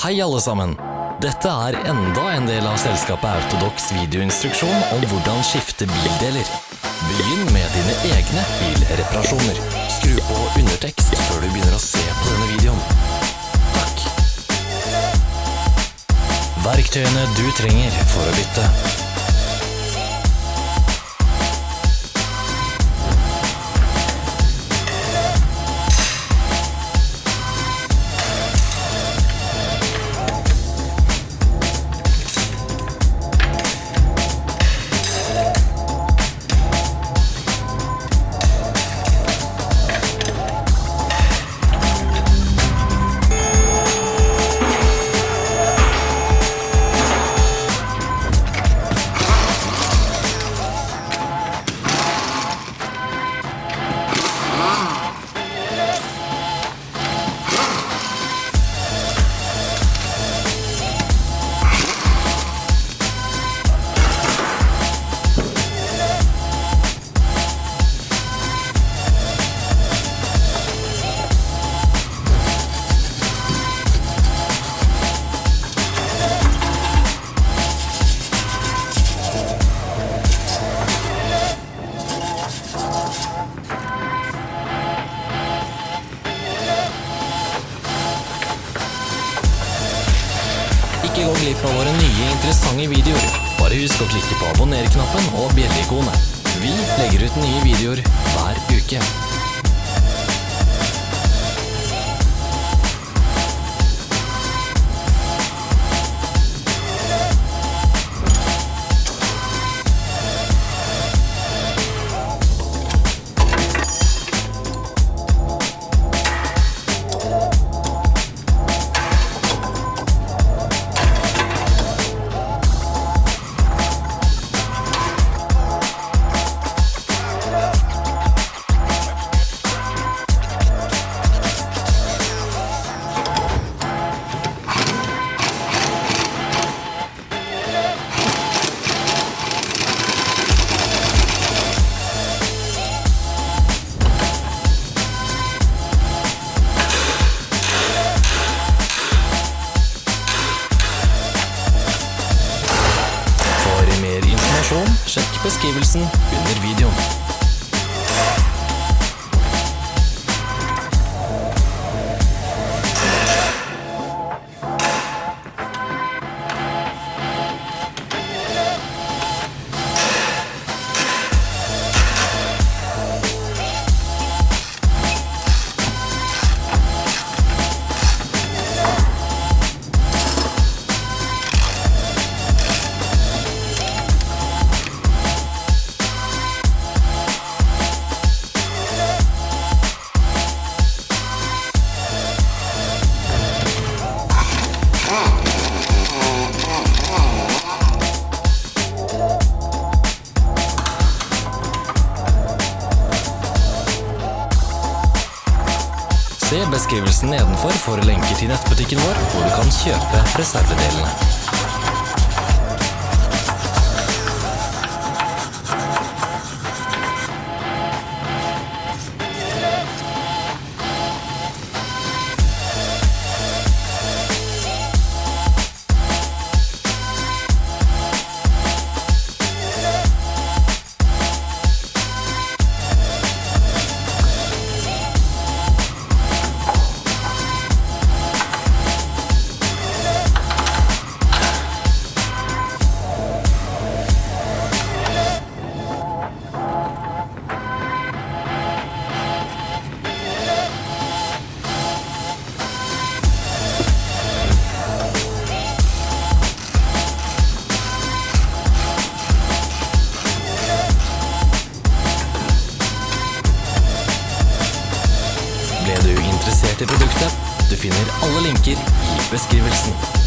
Hei alle sammen! Dette er enda en del av selskapet Autodox videoinstruksjon om hvordan skifte bildeler. Begynn med dine egne bilreparasjoner. Skru på undertekst før du begynner å se på denne videoen. Takk. Verktøyene du trenger for å bytte. Ikke gå glipp av våre nye interessante videoer. Bare husk å klikke på abonner-knappen og bjelle-ikonet. Vi legger ut nye videoer hver uke. Beskrivelsen under videoen. Se beskrivelsen nedenfor for lenker til nettbutikken vår, hvor du kan kjøpe reservedelene. Ble du interessert i produktet? Du finner alle linker i beskrivelsen.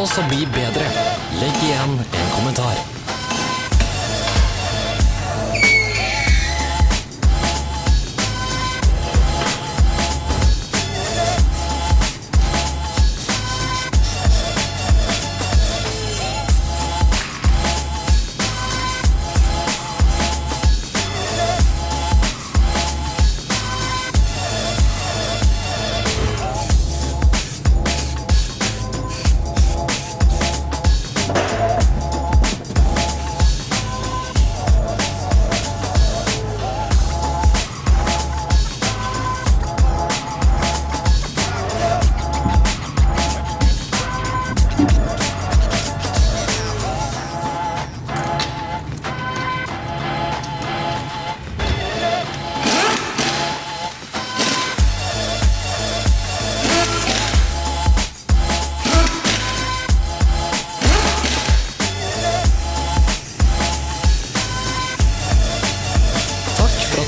Oss å bli bedre. Legg igjen en kommentar.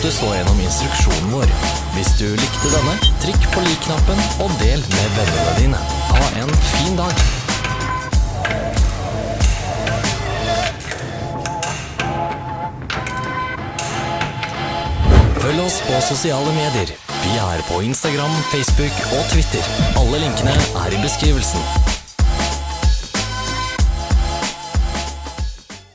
Du så gjennom instruksjonen vår. Hvis du likte denne, trykk på lik-knappen og del med vennene dine. Ha en fin dag. Følg oss på sosiale medier. Vi er på Instagram, Facebook og Twitter. Alle linkene er i beskrivelsen.